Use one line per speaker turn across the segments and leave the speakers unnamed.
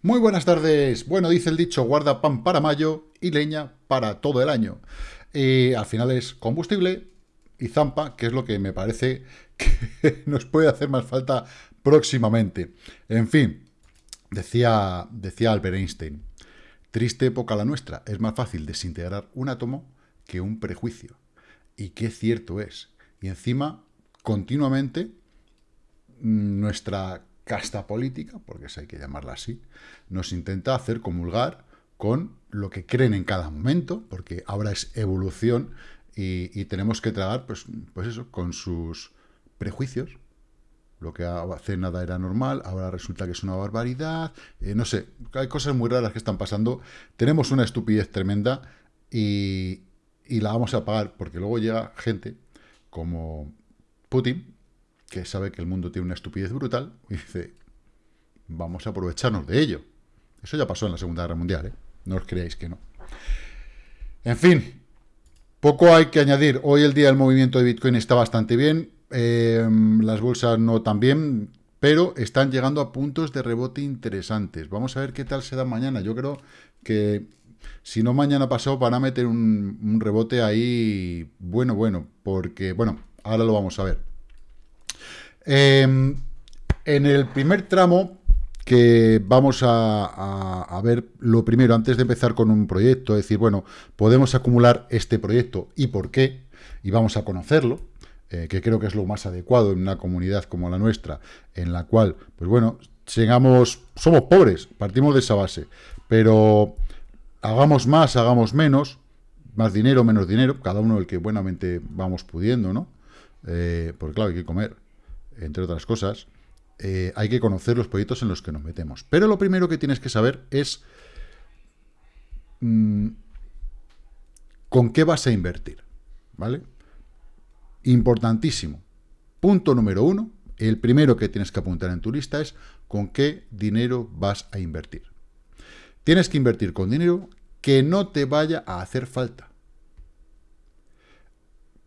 Muy buenas tardes. Bueno, dice el dicho, guarda pan para mayo y leña para todo el año. Y al final es combustible y zampa, que es lo que me parece que nos puede hacer más falta próximamente. En fin, decía, decía Albert Einstein, triste época la nuestra, es más fácil desintegrar un átomo que un prejuicio. Y qué cierto es. Y encima, continuamente, nuestra casta política, porque hay que llamarla así, nos intenta hacer comulgar con lo que creen en cada momento, porque ahora es evolución y, tenemos que tragar, pues, pues eso, con sus prejuicios. Lo que hace nada era normal, ahora resulta que es una barbaridad, eh, no sé, hay cosas muy raras que están pasando. Tenemos una estupidez tremenda y la vamos a pagar, porque luego llega gente como Putin, que sabe que el mundo tiene una estupidez brutal, y dice, vamos a aprovecharnos de ello. Eso ya pasó en la Segunda Guerra Mundial, ¿eh? no os creáis que no. En fin, poco hay que añadir. Hoy el día del movimiento de Bitcoin está bastante bien, eh, las bolsas no tan bien, pero están llegando a puntos de rebote interesantes. Vamos a ver qué tal se da mañana. Yo creo que si no mañana pasado van a meter un rebote ahí bueno, bueno, porque, bueno, ahora lo vamos a ver. Em, en el primer tramo, que vamos a, ver lo primero, antes de empezar con un proyecto, decir, bueno, podemos acumular este proyecto y por qué, y vamos a conocerlo, eh, que creo que es lo más adecuado en una comunidad como la nuestra, en la cual, pues bueno, llegamos, somos pobres, partimos de esa base, pero hagamos más, hagamos menos, más dinero, menos dinero, cada uno el que buenamente vamos pudiendo, ¿no? Eh, porque claro, hay que comer entre otras cosas, eh, hay que conocer los proyectos en los que nos metemos. Pero lo primero que tienes que saber es mm, con qué vas a invertir, ¿vale? Importantísimo. Punto número uno, el primero que tienes que apuntar en tu lista es con qué dinero vas a invertir. Tienes que invertir con dinero que no te vaya a hacer falta.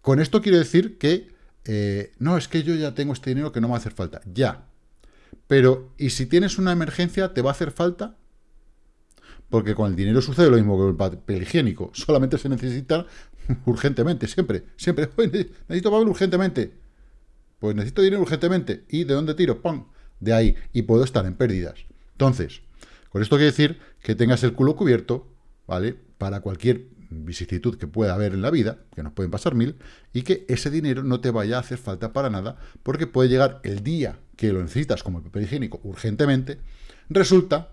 Con esto quiero decir que eh, no, es que yo ya tengo este dinero que no me va a hacer falta. Ya. Pero, ¿y si tienes una emergencia, te va a hacer falta? Porque con el dinero sucede lo mismo que con el papel higiénico. Solamente se necesita urgentemente, siempre. Siempre. necesito papel urgentemente. Pues necesito dinero urgentemente. ¿Y de dónde tiro? ¡Pum! De ahí. Y puedo estar en pérdidas. Entonces, con esto quiere decir que tengas el culo cubierto, ¿vale? Para cualquier vicisitud que pueda haber en la vida, que nos pueden pasar mil, y que ese dinero no te vaya a hacer falta para nada, porque puede llegar el día que lo necesitas como el papel higiénico urgentemente, resulta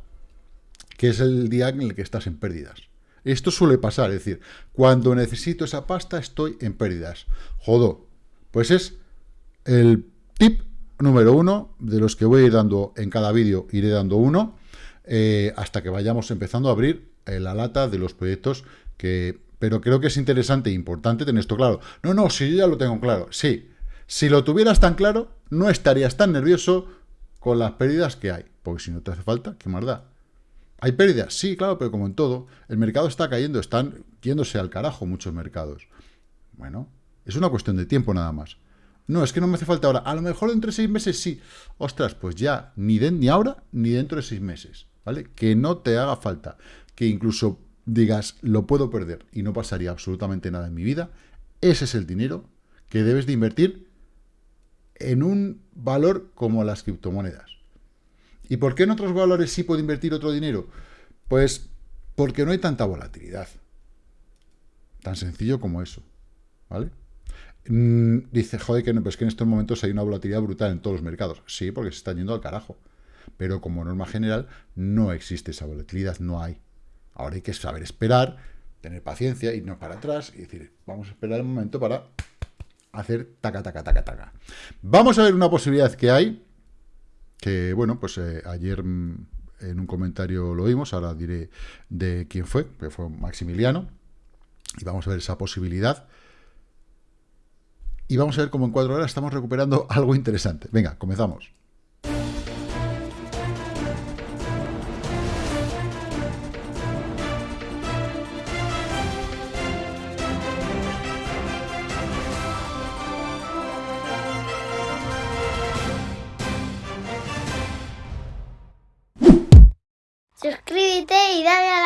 que es el día en el que estás en pérdidas. Esto suele pasar, es decir, cuando necesito esa pasta estoy en pérdidas. Jodo, pues es el tip número uno de los que voy a ir dando en cada vídeo, iré dando uno, eh, hasta que vayamos empezando a abrir eh, la lata de los proyectos pero creo que es interesante e importante tener esto claro. No, no, si yo ya lo tengo claro. Sí, si lo tuvieras tan claro, no estarías tan nervioso con las pérdidas que hay. Porque si no te hace falta, ¿qué más da? ¿Hay pérdidas? Sí, claro, pero como en todo, el mercado está cayendo, están yéndose al carajo muchos mercados. Bueno, es una cuestión de tiempo nada más. No, es que no me hace falta ahora. A lo mejor dentro de seis meses sí. Ostras, pues ya, ni, de, ni ahora, ni dentro de seis meses. ¿Vale? Que no te haga falta. Que incluso digas, lo puedo perder y no pasaría absolutamente nada en mi vida, ese es el dinero que debes de invertir en un valor como las criptomonedas. ¿Y por qué en otros valores sí puedo invertir otro dinero? Pues porque no hay tanta volatilidad. Tan sencillo como eso. ¿Vale? Mm, dice, joder, que, no, pues que en estos momentos hay una volatilidad brutal en todos los mercados. Sí, porque se están yendo al carajo. Pero como norma general, no existe esa volatilidad, no hay. Ahora hay que saber esperar, tener paciencia, irnos para atrás y decir, vamos a esperar un momento para hacer taca, taca, taca, taca. Vamos a ver una posibilidad que hay, que, bueno, pues eh, ayer mm, en un comentario lo vimos, ahora diré de quién fue, que fue Maximiliano, y vamos a ver esa posibilidad. Y vamos a ver cómo en cuatro horas estamos recuperando algo interesante. Venga, comenzamos.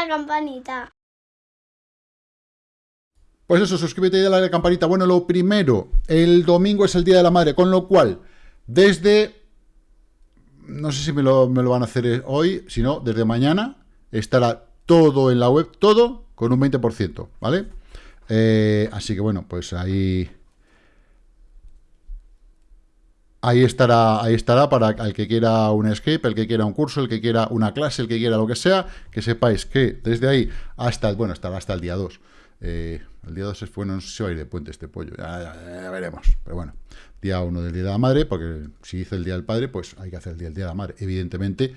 Campanita.
Pues eso, suscríbete y dale a la campanita. Bueno, lo primero, el domingo es el Día de la Madre, con lo cual, desde... No sé si me lo, me lo van a hacer hoy, si no, desde mañana estará todo en la web, todo con un 20%, ¿vale? Eh, así que bueno, pues ahí... Ahí estará, ahí estará para el que quiera un script, el que quiera un curso, el que quiera una clase, el que quiera lo que sea, que sepáis que desde ahí hasta, bueno, estará hasta el día 2. Eh, el día 2 es bueno, no sé si va a ir de puente este pollo, ya, veremos. Pero bueno, día 1 del Día de la Madre, porque si hice el Día del Padre, pues hay que hacer el Día del Día de la Madre. Evidentemente,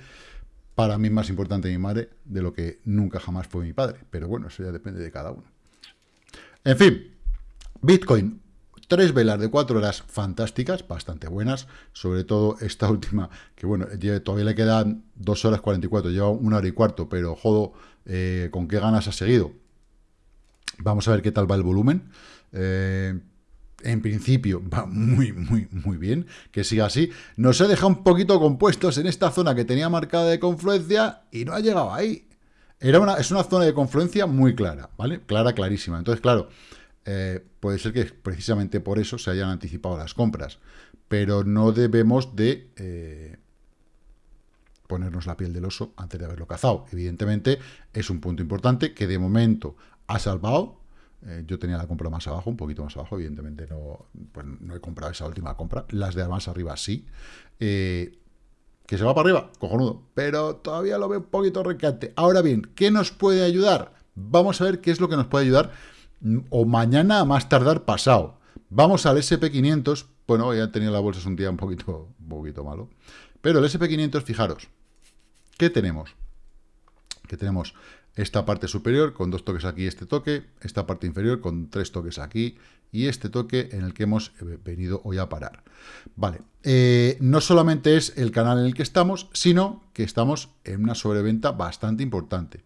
para mí es más importante mi madre de lo que nunca jamás fue mi padre. Pero bueno, eso ya depende de cada uno. En fin, Bitcoin, tres velas de cuatro horas fantásticas, bastante buenas, sobre todo esta última, que bueno, todavía le quedan dos horas 44, lleva una hora y cuarto, pero jodo, eh, con qué ganas ha seguido. Vamos a ver qué tal va el volumen. Eh, en principio va muy, muy, muy bien, que siga así. Nos ha dejado un poquito compuestos en esta zona que tenía marcada de confluencia y no ha llegado ahí. Era una, es una zona de confluencia muy clara, ¿vale? Clara, clarísima. Entonces, claro, eh, puede ser que precisamente por eso se hayan anticipado las compras, pero no debemos de eh, ponernos la piel del oso antes de haberlo cazado. Evidentemente, es un punto importante que de momento ha salvado. Eh, yo tenía la compra más abajo, un poquito más abajo, evidentemente no, pues no he comprado esa última compra. Las de más arriba sí. ¿Que se va para arriba? Cojonudo. Pero todavía lo veo un poquito recate. Ahora bien, ¿qué nos puede ayudar? Vamos a ver qué es lo que nos puede ayudar o mañana a más tardar pasado. Vamos al SP500. Bueno, ya tenía la bolsa un día un poquito, un poquito malo. Pero el SP500, fijaros, ¿qué tenemos? Que tenemos esta parte superior con dos toques aquí, este toque, esta parte inferior con tres toques aquí y este toque en el que hemos eh, venido hoy a parar. Vale, eh, no solamente es el canal en el que estamos, sino que estamos en una sobreventa bastante importante,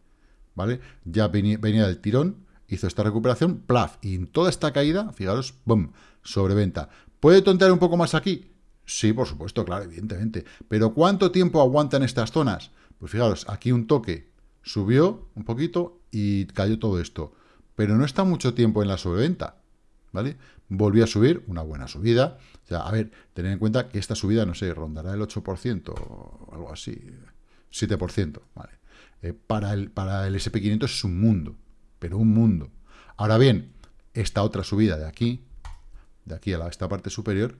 ¿vale? Ya venía, del tirón, hizo esta recuperación, plaf, y en toda esta caída, fijaros, boom, sobreventa. ¿Puede tontear un poco más aquí? Sí, por supuesto, claro, evidentemente. Pero ¿cuánto tiempo aguantan estas zonas? Pues fijaros, aquí un toque, subió un poquito y cayó todo esto. Pero no está mucho tiempo en la sobreventa, ¿vale? Volvió a subir, una buena subida. O sea, a ver, tened en cuenta que esta subida, no sé, rondará el 8% o algo así, 7%, ¿vale? Eh, para, el, para el SP500 es un mundo, pero un mundo. Ahora bien, esta otra subida de aquí, de aquí a esta parte superior,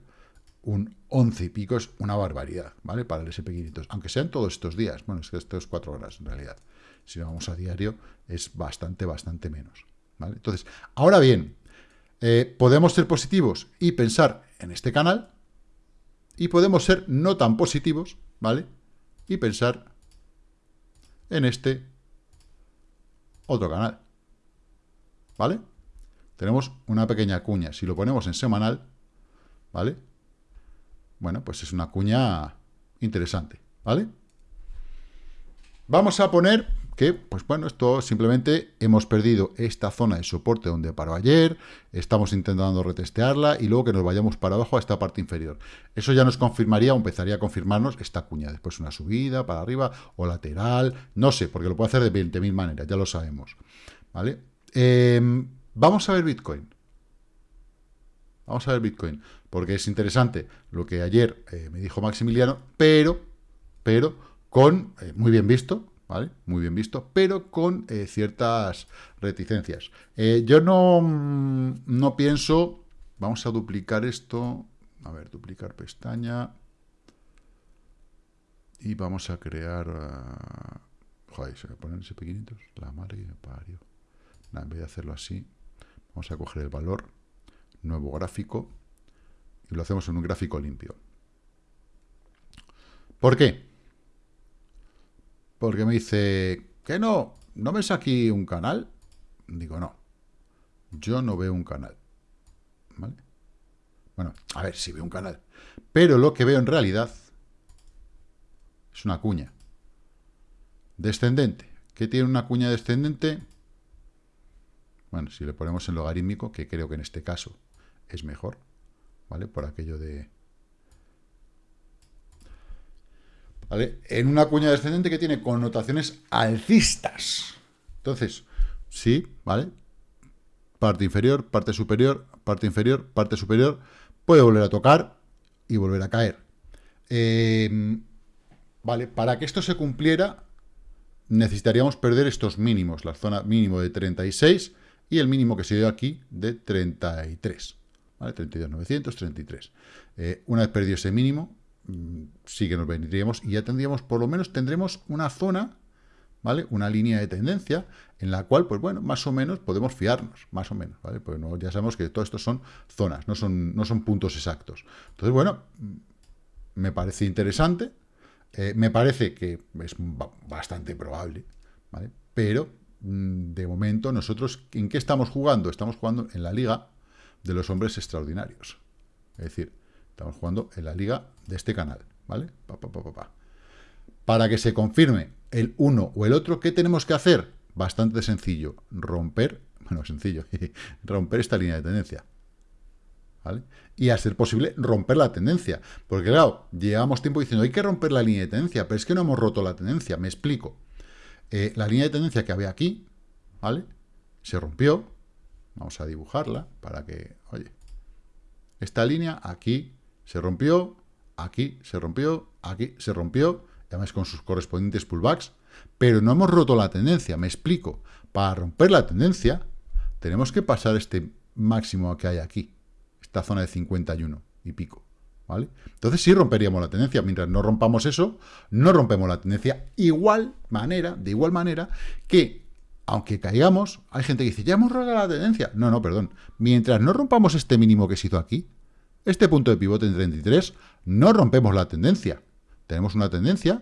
un 11 y pico es una barbaridad, ¿vale? Para el SP500, aunque sean todos estos días, bueno, es que estos cuatro horas en realidad si vamos a diario, es bastante, bastante menos. ¿vale? Entonces, ahora bien, eh, podemos ser positivos y pensar en este canal, y podemos ser no tan positivos, ¿vale? Y pensar en este otro canal, ¿vale? Tenemos una pequeña cuña. Si lo ponemos en semanal, ¿vale? Bueno, pues es una cuña interesante, ¿vale? Vamos a poner que, pues bueno, esto simplemente hemos perdido esta zona de soporte donde paró ayer, estamos intentando retestearla y luego que nos vayamos para abajo a esta parte inferior. Eso ya nos confirmaría o empezaría a confirmarnos esta cuña, después una subida para arriba o lateral, no sé, porque lo puede hacer de 20.000 maneras, ya lo sabemos, ¿vale? Em, vamos a ver Bitcoin. Vamos a ver Bitcoin, porque es interesante lo que ayer eh, me dijo Maximiliano, pero, pero, con, eh, muy bien visto, ¿vale? Muy bien visto, pero con eh, ciertas reticencias. Yo no, mm, no pienso... Vamos a duplicar esto. A ver, duplicar pestaña. Y vamos a crear... Uh, joder, se me ponen ese pequeñitos. La madre que me parió. En vez de hacerlo así, vamos a coger el valor, nuevo gráfico, y lo hacemos en un gráfico limpio. ¿Por qué? porque me dice, que no, ¿no ves aquí un canal? Digo, no, yo no veo un canal. ¿Vale? Bueno, a ver, si veo un canal. Pero lo que veo en realidad es una cuña. Descendente. ¿Qué tiene una cuña descendente? Bueno, si le ponemos en logarítmico, que creo que en este caso es mejor, ¿vale? Por aquello de En una cuña descendente que tiene connotaciones alcistas. Entonces, sí, ¿vale? Parte inferior, parte superior, parte inferior, parte superior. Puede volver a tocar y volver a caer. Em, vale, para que esto se cumpliera, necesitaríamos perder estos mínimos, la zona mínimo de 36 y el mínimo que se dio aquí de 33. ¿vale? 32.933. Eh, una vez perdido ese mínimo, mm, sí que nos vendríamos y ya tendríamos, por lo menos tendremos una zona, ¿vale? Una línea de tendencia en la cual, pues bueno, más o menos podemos fiarnos, más o menos, ¿vale? Pues ya sabemos que todo esto son zonas, no son, no son puntos exactos. Entonces, bueno, mm, me parece interesante, eh, me parece que es bastante probable, ¿vale? Pero, de momento, nosotros, ¿en qué estamos jugando? Estamos jugando en la liga de los hombres extraordinarios. Es decir, estamos jugando en la liga de este canal, ¿vale? Para que se confirme el uno o el otro, ¿qué tenemos que hacer? Bastante sencillo, romper, bueno, sencillo, romper esta línea de tendencia. ¿Vale? Y a ser posible romper la tendencia. Porque claro, llevamos tiempo diciendo, hay que romper la línea de tendencia, pero es que no hemos roto la tendencia, me explico. Eh, la línea de tendencia que había aquí, ¿vale? Se rompió, Vamos a dibujarla para que, oye, esta línea aquí se rompió, aquí se rompió, aquí se rompió, además con sus correspondientes pullbacks, pero no hemos roto la tendencia, me explico. Para romper la tendencia, tenemos que pasar este máximo que hay aquí, esta zona de 51 y pico, ¿vale? Entonces sí romperíamos la tendencia, mientras no rompamos eso, no rompemos la tendencia, igual manera, de igual manera que aunque caigamos, hay gente que dice, ya hemos roto la tendencia. No, no, perdón. Mientras no rompamos este mínimo que se hizo aquí, este punto de pivote en 33, no rompemos la tendencia. Tenemos una tendencia,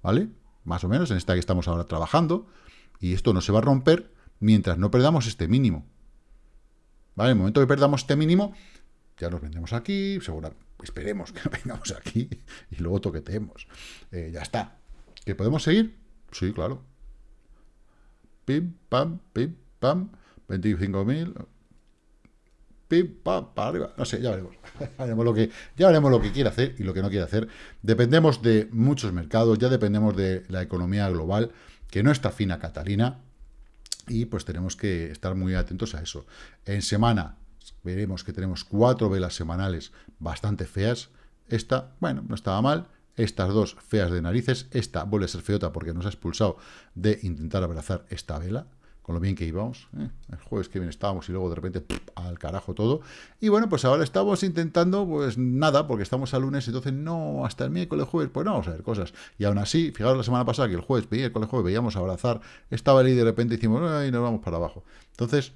¿vale? Más o menos, en esta que estamos ahora trabajando, y esto no se va a romper mientras no perdamos este mínimo. ¿Vale? En el momento que perdamos este mínimo, ya nos vendemos aquí, seguro, esperemos que vengamos aquí y luego toqueteemos. Eh, ya está. ¿Que podemos seguir? Sí, claro pim, pam, pim, pam, 25.000, pim, pam, para arriba, no sé, ya veremos. ya, lo que, ya veremos lo que quiere hacer y lo que no quiere hacer. Dependemos de muchos mercados, ya dependemos de la economía global, que no está fina Catalina, y pues tenemos que estar muy atentos a eso. En semana veremos que tenemos cuatro velas semanales bastante feas. Esta, bueno, no estaba mal, estas dos feas de narices, esta vuelve a ser feota porque nos ha expulsado de intentar abrazar esta vela, con lo bien que íbamos, ¿eh? el jueves que bien estábamos y luego de repente al carajo todo, y bueno, pues ahora estamos intentando, pues nada, porque estamos a lunes, entonces no, hasta el miércoles, jueves, pues no vamos a ver cosas, y aún así, fijaros la semana pasada que el jueves, miércoles, jueves, veíamos abrazar esta vela y de repente decimos, y nos vamos para abajo, entonces,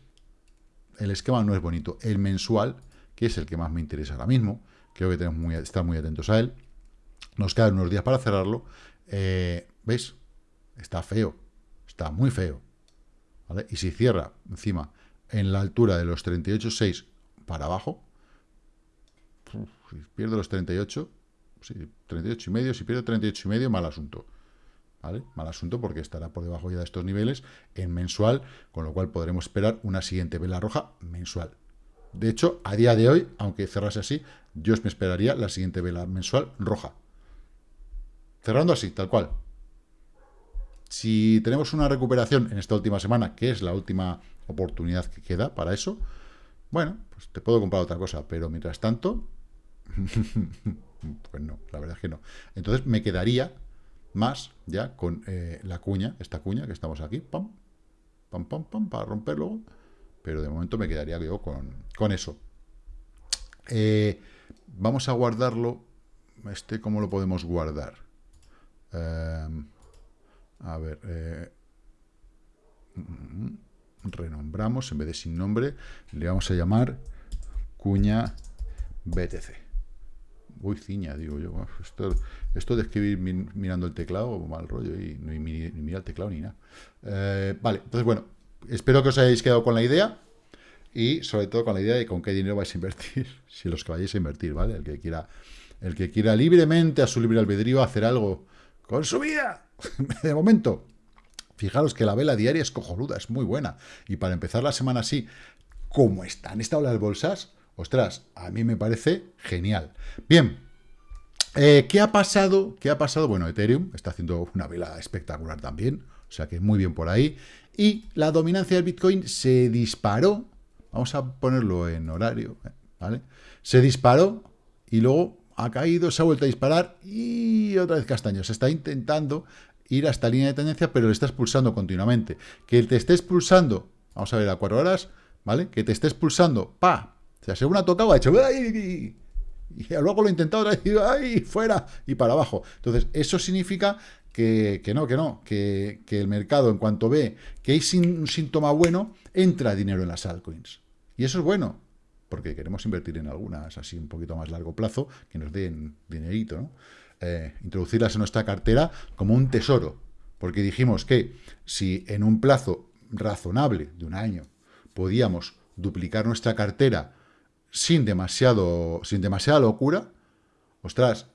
el esquema no es bonito, el mensual, que es el que más me interesa ahora mismo, creo que tenemos que estar muy atentos a él, nos quedan unos días para cerrarlo. Eh, ¿Veis? Está feo. Está muy feo. Y si cierra encima en la altura de los 38,6 para abajo, si pierde los 38, sí, 38 y medio, si pierde 38 y medio, mal asunto. ¿Vale? Mal asunto porque estará por debajo ya de estos niveles en mensual, con lo cual podremos esperar una siguiente vela roja mensual. De hecho, a día de hoy, aunque cerrase así, yo me esperaría la siguiente vela mensual roja. Cerrando así, tal cual. Si tenemos una recuperación en esta última semana, que es la última oportunidad que queda para eso, bueno, pues te puedo comprar otra cosa, pero mientras tanto, pues no, la verdad es que no. Entonces me quedaría más ya con eh, la cuña, esta cuña que estamos aquí, pam, pam, pam, pam, para romperlo, pero de momento me quedaría yo con, eso. Eh, vamos a guardarlo, este, ¿cómo lo podemos guardar? Em, a ver, eh, renombramos, en vez de sin nombre, le vamos a llamar cuña BTC. Uy, ciña, digo yo. Esto, de escribir mirando el teclado, mal rollo, y no ni, mira el teclado ni nada. Eh, vale, entonces bueno, espero que os hayáis quedado con la idea y sobre todo con la idea de con qué dinero vais a invertir, si los que vayáis a invertir, ¿vale? El que quiera, el que quiera libremente, a su libre albedrío, hacer algo con su vida. De momento, fijaros que la vela diaria es cojonuda, es muy buena. Y para empezar la semana así, como están esta ola de bolsas, ostras, a mí me parece genial. Bien, eh, ¿qué ha pasado? ¿Qué ha pasado? Bueno, Ethereum está haciendo una vela espectacular también, o sea que muy bien por ahí. y la dominancia del Bitcoin se disparó, vamos a ponerlo en horario, ¿vale? Se disparó y luego ha caído, se ha vuelto a disparar y otra vez castaño. Se está intentando ir a esta línea de tendencia, pero le está expulsando continuamente. Que te esté expulsando, vamos a ver, a cuatro horas, ¿vale? Que te esté expulsando, pa, sea, según ha tocado, ha hecho, y luego lo he intentado vez, ¡ay! fuera, y para abajo. Entonces, eso significa que, no, que no, que, el mercado, en cuanto ve que hay un síntoma bueno, entra dinero en las altcoins. Y eso es bueno, porque queremos invertir en algunas así un poquito más largo plazo, que nos den dinerito, ¿no? Eh, introducirlas en nuestra cartera como un tesoro, porque dijimos que si en un plazo razonable de un año podíamos duplicar nuestra cartera sin demasiado sin demasiada locura, ostras,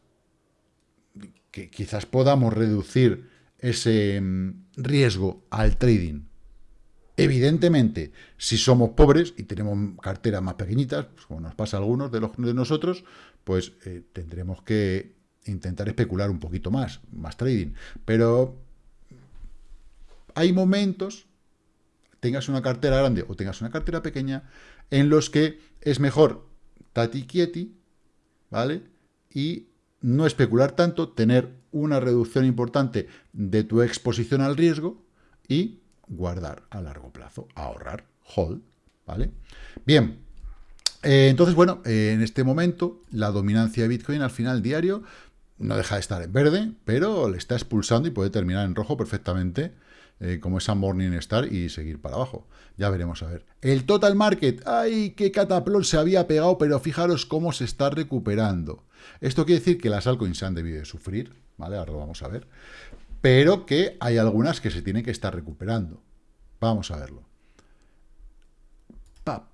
que quizás podamos reducir ese mm, riesgo al trading. Evidentemente, si somos pobres y tenemos carteras más pequeñitas, pues como nos pasa a algunos de, los, de nosotros, pues eh, tendremos que intentar especular un poquito más, más trading. Pero hay momentos, tengas una cartera grande o tengas una cartera pequeña, en los que es mejor tati quieti, ¿vale? Y no especular tanto, tener una reducción importante de tu exposición al riesgo y guardar a largo plazo, ahorrar, hold, ¿vale? Bien, eh, entonces, bueno, eh, en este momento la dominancia de Bitcoin al final diario no deja de estar en verde, pero le está expulsando y puede terminar en rojo perfectamente, eh, como esa Morning Star, y seguir para abajo. Ya veremos, a ver. El total market, ¡ay, qué cataplón se había pegado! Pero fijaros cómo se está recuperando. Esto quiere decir que las altcoins se han debido de sufrir, ¿vale? Ahora lo vamos a ver. Pero que hay algunas que se tienen que estar recuperando. Vamos a verlo. ¡Pap!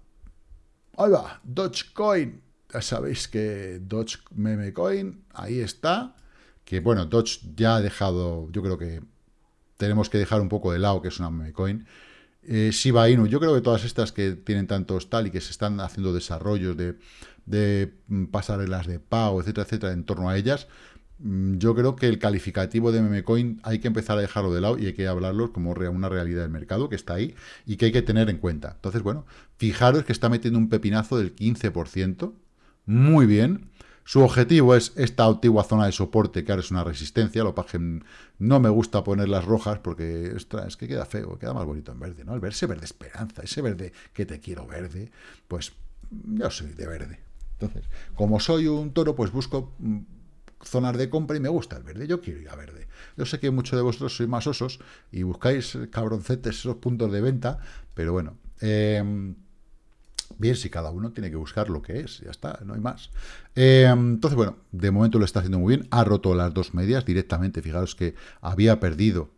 Ahí va, Dogecoin. Ya sabéis que Doge Meme Coin, ahí está. Que bueno, Doge ya ha dejado, yo creo que tenemos que dejar un poco de lado que es una meme coin. Eh, Shiba Inu, yo creo que todas estas que tienen tantos tal y que se están haciendo desarrollos de de mm, pasarelas de pago, etcétera, etcétera, en torno a ellas, mm, yo creo que el calificativo de memecoin hay que empezar a dejarlo de lado y hay que hablarlo como una realidad del mercado que está ahí y que hay que tener en cuenta. Entonces, bueno, fijaros que está metiendo un pepinazo del 15%, muy bien. Su objetivo es esta antigua zona de soporte, que ahora es una resistencia, lo que no me gusta poner las rojas porque es que queda feo, queda más bonito en verde, ¿no? El verse verde esperanza, ese verde que te quiero verde, pues yo soy de verde. Entonces, como soy un toro, pues busco mm, zonas de compra y me gusta el verde. Yo quiero ir a verde. Yo sé que muchos de vosotros sois más osos y buscáis eh, cabroncetes esos puntos de venta, pero bueno. Em, bien, si cada uno tiene que buscar lo que es, ya está, no hay más. Em, entonces, bueno, de momento lo está haciendo muy bien. Ha roto las dos medias directamente. Fijaros que había perdido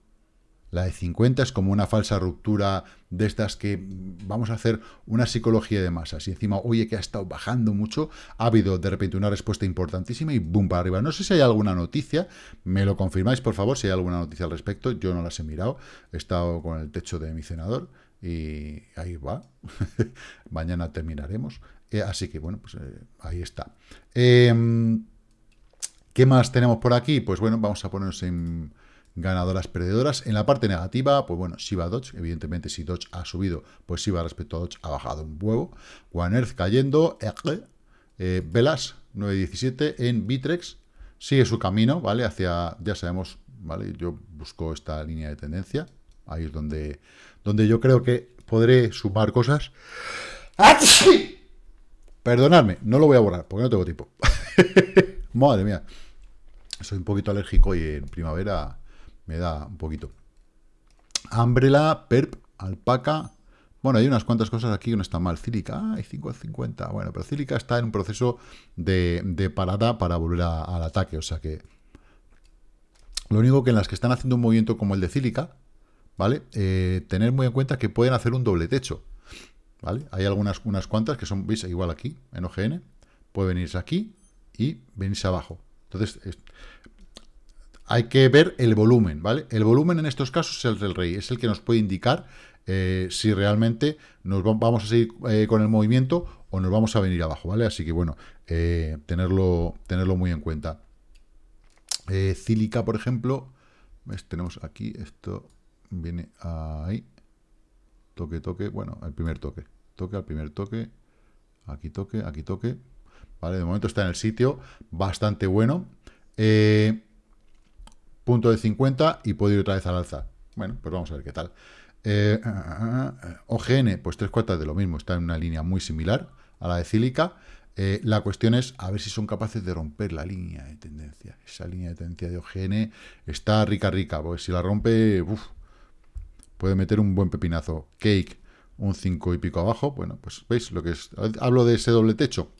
la de 50 es como una falsa ruptura de estas que vamos a hacer una psicología de masas. Y encima, oye, que ha estado bajando mucho, ha habido de repente una respuesta importantísima y boom para arriba. No sé si hay alguna noticia, me lo confirmáis por favor, si hay alguna noticia al respecto. Yo no las he mirado, he estado con el techo de mi cenador y ahí va. Mañana terminaremos. Eh, así que bueno, pues eh, ahí está. Em, ¿Qué más tenemos por aquí? Pues bueno, vamos a ponernos en ganadoras, perdedoras. En la parte negativa, pues bueno, Shiba Dodge, evidentemente si Dodge ha subido, pues Shiba respecto a Dodge ha bajado un huevo. One Earth cayendo, eh, Velas 9.17 en Bitrex, sigue su camino, ¿vale? Hacia, ya sabemos, ¿vale? Yo busco esta línea de tendencia, ahí es donde, donde yo creo que podré sumar cosas. Perdonadme, no lo voy a borrar, porque no tengo tiempo. Madre mía. Soy un poquito alérgico y en primavera me da un poquito. Umbrella, Perp, Alpaca. Bueno, hay unas cuantas cosas aquí que no están mal. Cílica, hay 50. Bueno, pero Cílica está en un proceso de, parada para volver al ataque. O sea que lo único que en las que están haciendo un movimiento como el de Cílica, ¿vale? Eh, tener muy en cuenta que pueden hacer un doble techo. ¿Vale? Hay algunas unas cuantas que son, veis, igual aquí, en OGN. Puede venirse aquí y venirse abajo. Entonces, hay que ver el volumen, ¿vale? El volumen en estos casos es el del rey, es el que nos puede indicar eh, si realmente nos vamos a seguir eh, con el movimiento o nos vamos a venir abajo, ¿vale? Así que, bueno, tenerlo, tenerlo muy en cuenta. Cílica, por ejemplo, tenemos aquí, esto viene ahí, toque, toque, bueno, el primer toque, toque al primer toque, aquí toque, aquí toque, ¿vale? De momento está en el sitio, bastante bueno. Eh, punto de 50 y puede ir otra vez al alza. Bueno, pues vamos a ver qué tal. Eh, OGN, pues tres cuartas de lo mismo, está en una línea muy similar a la de Cílica. Eh, la cuestión es a ver si son capaces de romper la línea de tendencia. Esa línea de tendencia de OGN está rica, rica, porque si la rompe, puede meter un buen pepinazo. Cake, un 5 y pico abajo. Bueno, pues veis lo que es. Hablo de ese doble techo.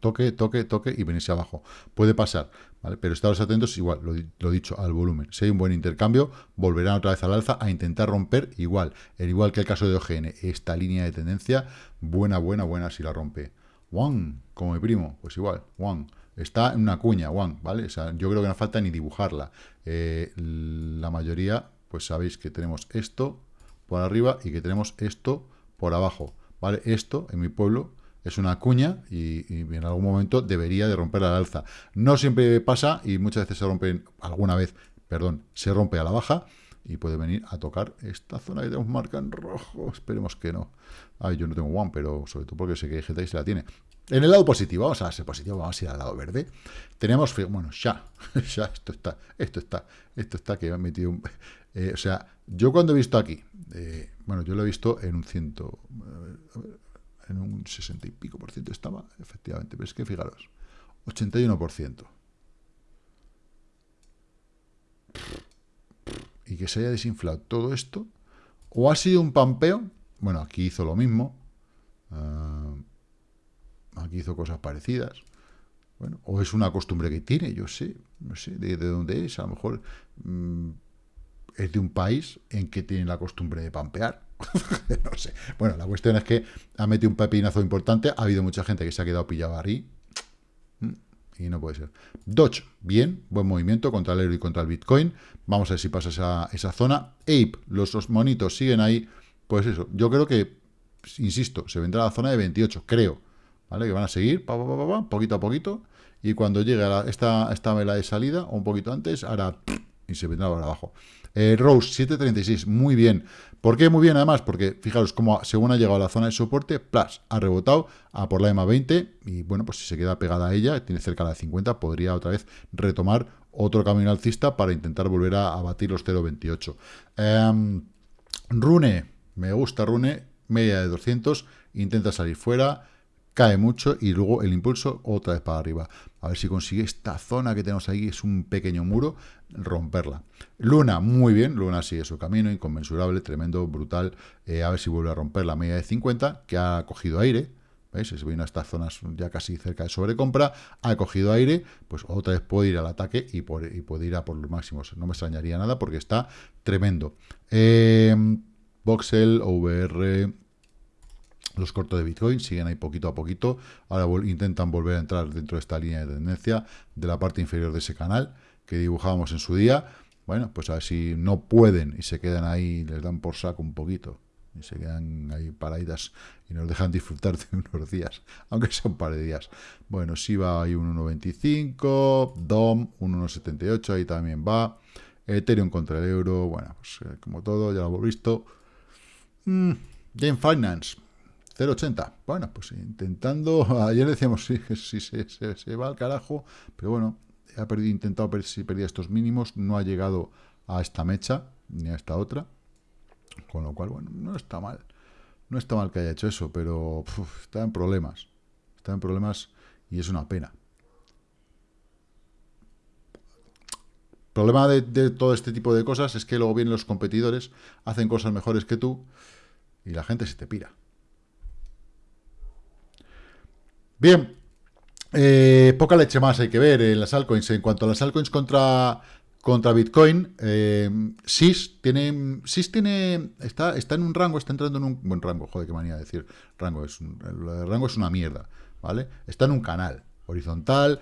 Toque, toque, toque y venirse abajo. Puede pasar, ¿vale? Pero estaros atentos, igual, lo, dicho, al volumen. Si hay un buen intercambio, volverán otra vez al alza a intentar romper igual. El igual que el caso de OGN. Esta línea de tendencia, buena, buena, buena si la rompe. Juan, como mi primo, pues igual, Juan. Está en una cuña, Juan, ¿vale? O sea, yo creo que no falta ni dibujarla. Eh, la mayoría, pues sabéis que tenemos esto por arriba y que tenemos esto por abajo, ¿vale? Esto, en mi pueblo, es una cuña y, en algún momento debería de romper al alza. No siempre pasa y muchas veces se rompe, alguna vez, perdón, se rompe a la baja y puede venir a tocar esta zona que tenemos marca en rojo. Esperemos que no. Ay, yo no tengo one, pero sobre todo porque sé que hay gente se la tiene. En el lado positivo, vamos a ser positivo, vamos a ir al lado verde. Tenemos, bueno, ya, ya, esto está, esto está, esto está que me metido un... Eh, o sea, yo cuando he visto aquí, eh, bueno, yo lo he visto en un ciento, en un 60 y pico por ciento estaba, efectivamente, pero es que fijaros, 81%. Y que se haya desinflado todo esto, o ha sido un pampeo, bueno, aquí hizo lo mismo, uh, aquí hizo cosas parecidas, bueno, o es una costumbre que tiene, yo sé, no sé de, dónde es, a lo mejor mmm, es de un país en que tienen la costumbre de pampear, no sé. Bueno, la cuestión es que ha metido un pepinazo importante. Ha habido mucha gente que se ha quedado pillado ahí. Mm, y no puede ser. Dodge, bien, buen movimiento contra el euro y contra el Bitcoin. Vamos a ver si pasa esa, esa zona. Ape, los, monitos siguen ahí. Pues eso, yo creo que, insisto, se vendrá a la zona de 28, creo. ¿Vale? Que van a seguir, pa, pa, pa, poquito a poquito. Y cuando llegue esta, esta vela de salida, o un poquito antes, hará... Y se vendrá para abajo. Eh, Rose, 7.36, muy bien. ¿Por qué muy bien además? Porque fijaros cómo según ha llegado a la zona de soporte, plus, ha rebotado a por la EMA 20 y bueno, pues si se queda pegada a ella, tiene cerca de la 50, podría otra vez retomar otro camino alcista para intentar volver a, batir los 0.28. Em, Rune, me gusta Rune, media de 200, intenta salir fuera, cae mucho y luego el impulso otra vez para arriba. A ver si consigue esta zona que tenemos ahí, es un pequeño muro, romperla. Luna, muy bien, Luna sigue su camino, inconmensurable, tremendo, brutal. Eh, a ver si vuelve a romper la media de 50, que ha cogido aire. ¿Veis? Se viene a estas zonas ya casi cerca de sobrecompra, ha cogido aire, pues otra vez puede ir al ataque y, puede ir a por los máximos. No me extrañaría nada porque está tremendo. Eh, Voxel, OVR, los cortos de Bitcoin siguen ahí poquito a poquito. Ahora intentan volver a entrar dentro de esta línea de tendencia de la parte inferior de ese canal que dibujábamos en su día. Bueno, pues a ver si no pueden y se quedan ahí, les dan por saco un poquito. Y se quedan ahí paraditas y nos dejan disfrutar de unos días, aunque sea un par de días. Bueno, si va ahí un 1.95, DOM un 1.78, ahí también va. Ethereum contra el euro, bueno, pues eh, como todo, ya lo hemos visto. Mm, Game Finance, 0,80. Bueno, pues intentando, ayer decíamos si sí, se, se, va al carajo, pero bueno, ha perdido, intentado ver si perdía estos mínimos, no ha llegado a esta mecha, ni a esta otra, con lo cual, bueno, no está mal. No está mal que haya hecho eso, pero está en problemas. Está en problemas y es una pena. Problema de, todo este tipo de cosas es que luego vienen los competidores, hacen cosas mejores que tú y la gente se te pira. Bien, eh, poca leche más hay que ver en las altcoins. En cuanto a las altcoins contra, contra Bitcoin, eh, SIS tiene, SIS tiene, está, está en un rango, está entrando en un buen rango, joder, qué manía de decir rango, es un, rango es una mierda, ¿vale? Está en un canal, horizontal,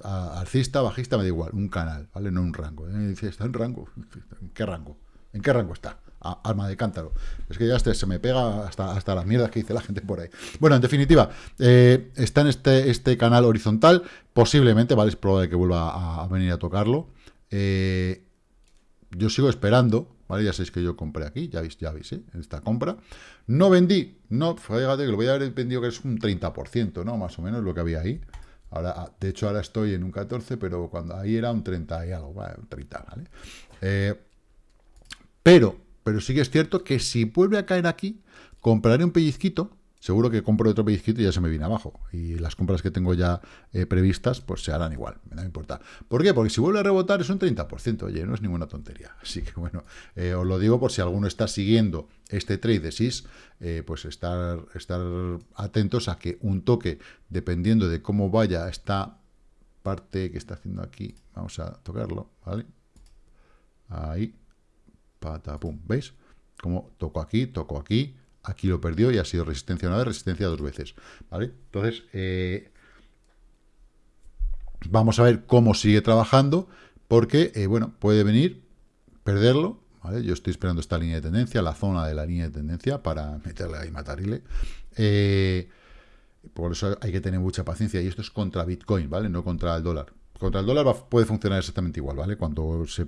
alcista, bajista, me da igual, un canal, ¿vale? No un rango. ¿eh? Está en rango, ¿en qué rango? ¿En qué rango está? Alma de cántaro. Es que ya este, se me pega hasta, hasta las mierdas que dice la gente por ahí. Bueno, en definitiva, eh, está en este, este canal horizontal, posiblemente, ¿vale? Es probable que vuelva a, venir a tocarlo. Eh, yo sigo esperando, ¿vale? Ya sabéis que yo compré aquí, ya veis, ya veis, ¿eh? esta compra. No vendí, no, fíjate que lo voy a haber vendido que es un 30%, ¿no? Más o menos lo que había ahí. Ahora, ah, de hecho, ahora estoy en un 14, pero cuando ahí era un 30 y algo, ¿vale? un 30, ¿vale? Pero, pero sí que es cierto que si vuelve a caer aquí, compraré un pellizquito, seguro que compro otro pellizquito y ya se me viene abajo. Y las compras que tengo ya eh, previstas, pues se harán igual, me da importa. ¿Por qué? Porque si vuelve a rebotar es un 30%, oye, no es ninguna tontería. Así que bueno, eh, os lo digo por si alguno está siguiendo este trade de SIS, eh, pues estar, estar atentos a que un toque, dependiendo de cómo vaya esta parte que está haciendo aquí, vamos a tocarlo, ¿vale? Ahí, patapum, ¿veis? Como toco aquí, toco aquí, aquí lo perdió y ha sido resistencia una vez, resistencia dos veces, ¿vale? Entonces, eh, vamos a ver cómo sigue trabajando, porque, eh, bueno, puede venir, perderlo, ¿vale? Yo estoy esperando esta línea de tendencia, la zona de la línea de tendencia, para meterle ahí matarle. Eh, por eso hay que tener mucha paciencia, y esto es contra Bitcoin, ¿vale? No contra el dólar. Contra el dólar puede funcionar exactamente igual, ¿vale? Cuando se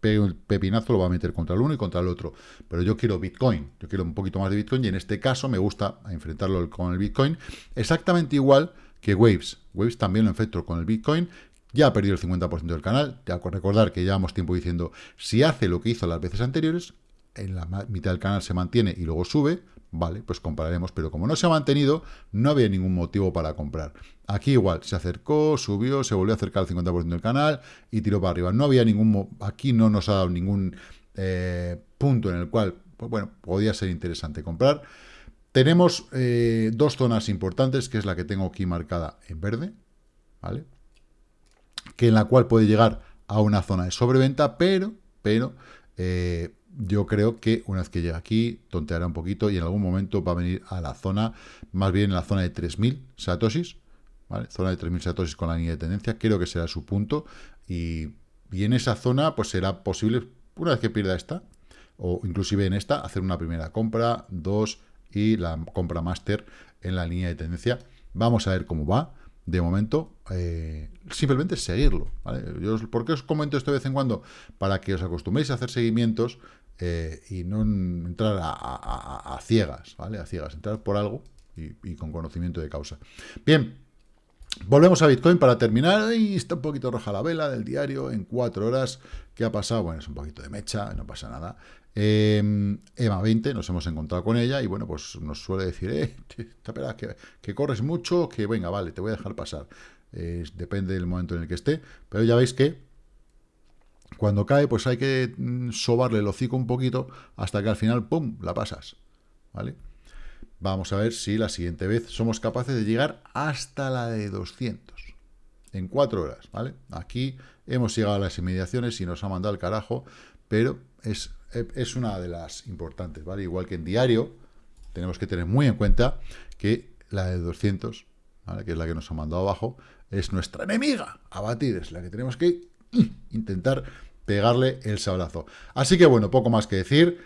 pegue el pepinazo lo va a meter contra el uno y contra el otro. Pero yo quiero Bitcoin, yo quiero un poquito más de Bitcoin y en este caso me gusta enfrentarlo con el Bitcoin exactamente igual que Waves. Waves también lo enfrento con el Bitcoin. Ya ha perdido el 50% del canal. Ya recordar que llevamos tiempo diciendo, si hace lo que hizo las veces anteriores, en la mitad del canal se mantiene y luego sube, vale, pues compraremos, pero como no se ha mantenido, no había ningún motivo para comprar. Aquí igual, se acercó, subió, se volvió a acercar al 50% del canal y tiró para arriba. No había ningún, aquí no nos ha dado ningún eh, punto en el cual, pues bueno, podía ser interesante comprar. Tenemos eh, dos zonas importantes, que es la que tengo aquí marcada en verde, ¿vale? Que en la cual puede llegar a una zona de sobreventa, pero, pero, eh, yo creo que una vez que llegue aquí, tonteará un poquito y en algún momento va a venir a la zona, más bien en la zona de 3.000 satoshis, ¿vale? Zona de 3.000 satoshis con la línea de tendencia, creo que será su punto y, y, en esa zona pues será posible, una vez que pierda esta, o inclusive en esta, hacer una primera compra, dos y la compra máster en la línea de tendencia. Vamos a ver cómo va de momento, eh, simplemente seguirlo. Yo, ¿Por qué os comento esto de vez en cuando? Para que os acostumbréis a hacer seguimientos eh, y no entrar a, ciegas, ¿vale? A ciegas, entrar por algo y, con conocimiento de causa. Bien, volvemos a Bitcoin para terminar. Y está un poquito roja la vela del diario en cuatro horas. ¿Qué ha pasado? Bueno, es un poquito de mecha, no pasa nada. Eh, EMA 20, nos hemos encontrado con ella y bueno, pues nos suele decir, eh, espera, que, que, corres mucho, que venga, vale, te voy a dejar pasar. depende del momento en el que esté, pero ya veis que cuando cae, pues hay que mm, sobarle el hocico un poquito hasta que al final, ¡pum!, la pasas, ¿vale? Vamos a ver si la siguiente vez somos capaces de llegar hasta la de 200 en cuatro horas, ¿vale? Aquí hemos llegado a las inmediaciones y nos ha mandado el carajo, pero es, es una de las importantes, ¿vale? Igual que en diario, tenemos que tener muy en cuenta que la de 200, ¿vale? que es la que nos ha mandado abajo, es nuestra enemiga a batir, es la que tenemos que intentar pegarle el sablazo. Así que bueno, poco más que decir,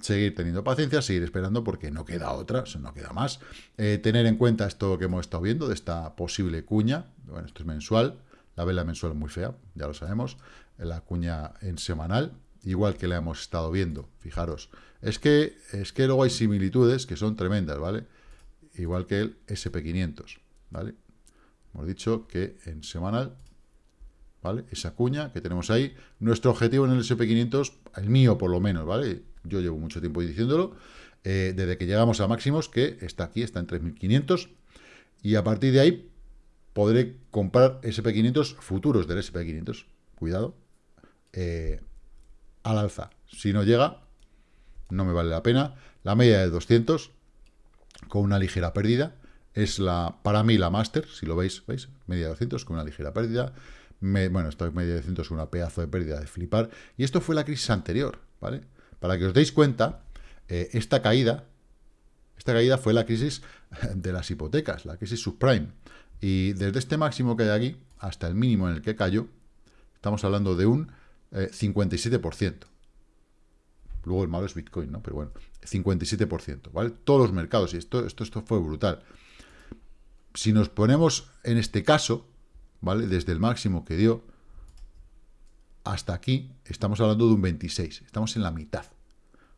seguir teniendo paciencia, seguir esperando porque no queda otra, no queda más. Eh, tener en cuenta esto que hemos estado viendo de esta posible cuña, bueno, esto es mensual, la vela mensual es muy fea, ya lo sabemos, la cuña en semanal, igual que la hemos estado viendo, fijaros, es que, es que luego hay similitudes que son tremendas, ¿vale? Igual que el SP500, ¿vale? Hemos dicho que en semanal Esa cuña que tenemos ahí. Nuestro objetivo en el SP500, el mío por lo menos, ¿vale? Yo llevo mucho tiempo diciéndolo, eh, desde que llegamos a máximos, que está aquí, está en 3.500, y a partir de ahí podré comprar SP500 futuros del SP500, cuidado, eh, al alza. Si no llega, no me vale la pena. La media de 200, con una ligera pérdida, es la para mí la máster, si lo veis, ¿veis? Media de 200 con una ligera pérdida bueno, esto medio de ciento es una pedazo de pérdida de flipar. Y esto fue la crisis anterior, ¿vale? Para que os deis cuenta, eh, esta caída, esta caída fue la crisis de las hipotecas, la crisis subprime. Y desde este máximo que hay aquí hasta el mínimo en el que cayó, estamos hablando de un 57%. Eh, Luego el malo es Bitcoin, ¿no? Pero bueno, 57%, ¿vale? Todos los mercados, y esto, esto, esto fue brutal. Si nos ponemos en este caso, ¿vale? Desde el máximo que dio hasta aquí estamos hablando de un 26, estamos en la mitad.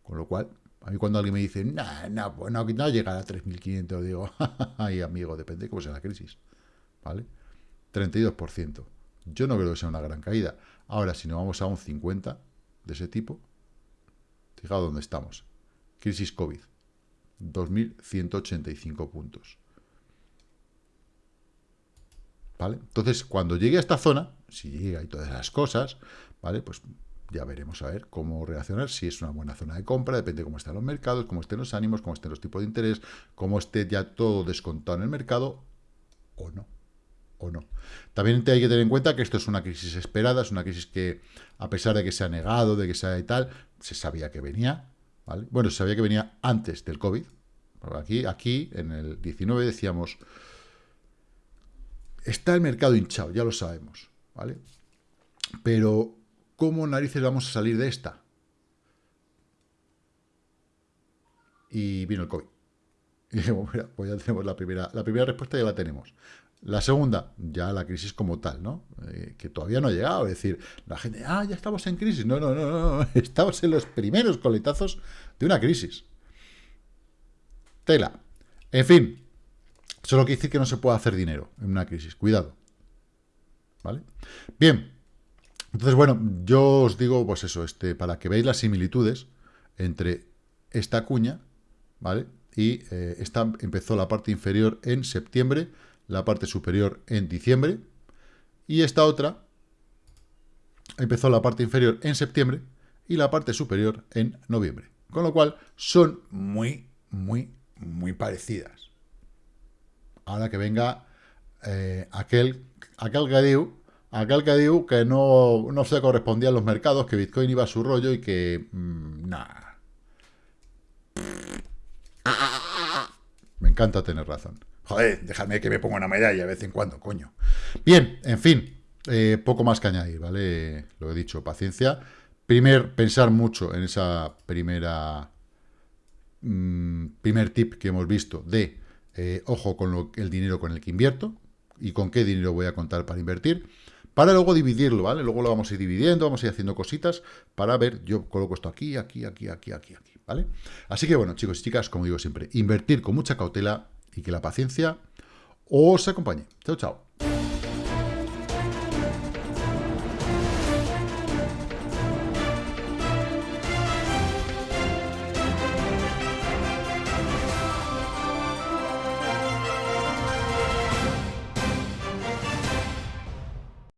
Con lo cual, a mí cuando alguien me dice, no, no, pues no, no llegar a 3.500, digo, ay amigo, depende de cómo sea la crisis. ¿Vale? 32%. Yo no creo que sea una gran caída. Ahora, si nos vamos a un 50 de ese tipo, fijaos dónde estamos. Crisis COVID. 2.185 puntos. ¿Vale? Entonces, cuando llegue a esta zona, si llega y todas las cosas, ¿vale? Pues ya veremos a ver cómo reaccionar, si es una buena zona de compra, depende de cómo estén los mercados, cómo estén los ánimos, cómo estén los tipos de interés, cómo esté ya todo descontado en el mercado, o no, o no. También hay que tener en cuenta que esto es una crisis esperada, es una crisis que, a pesar de que se ha negado, de que sea y tal, se sabía que venía, ¿vale? Bueno, se sabía que venía antes del COVID, aquí, aquí, en el 19 decíamos, está el mercado hinchado, ya lo sabemos, ¿vale? Pero ¿Cómo narices vamos a salir de esta? Y vino el COVID. Y dijimos, mira, pues ya tenemos la primera, la primera respuesta, ya la tenemos. La segunda, ya la crisis como tal, ¿no? Eh, que todavía no ha llegado. Es decir, la gente, ah, ya estamos en crisis. No, no, no, no, estamos en los primeros coletazos de una crisis. Tela. En fin, solo quiere decir que no se puede hacer dinero en una crisis. Cuidado. ¿Vale? Bien, entonces, bueno, yo os digo, pues eso, este, para que veáis las similitudes entre esta cuña, ¿vale? Y eh, esta empezó la parte inferior en septiembre, la parte superior en diciembre, y esta otra empezó la parte inferior en septiembre y la parte superior en noviembre. Con lo cual, son muy, muy, muy parecidas. Ahora que venga eh, aquel, aquel gadeu Aquel que que no, no se correspondía a los mercados, que Bitcoin iba a su rollo y que... Mmm, nada. Me encanta tener razón. Joder, déjame que me ponga una medalla de vez en cuando, coño. Bien, en fin, eh, poco más que añadir, ¿vale? Lo he dicho, paciencia. Primer, pensar mucho en esa primera... Mmm, primer tip que hemos visto de eh, ojo con el dinero con el que invierto y con qué dinero voy a contar para invertir para luego dividirlo, ¿vale? Luego lo vamos a ir dividiendo, vamos a ir haciendo cositas para ver, yo coloco esto aquí, aquí, aquí, aquí, aquí, aquí, ¿vale? Así que bueno, chicos y chicas, como digo siempre, invertir con mucha cautela y que la paciencia os acompañe. Chao, chao.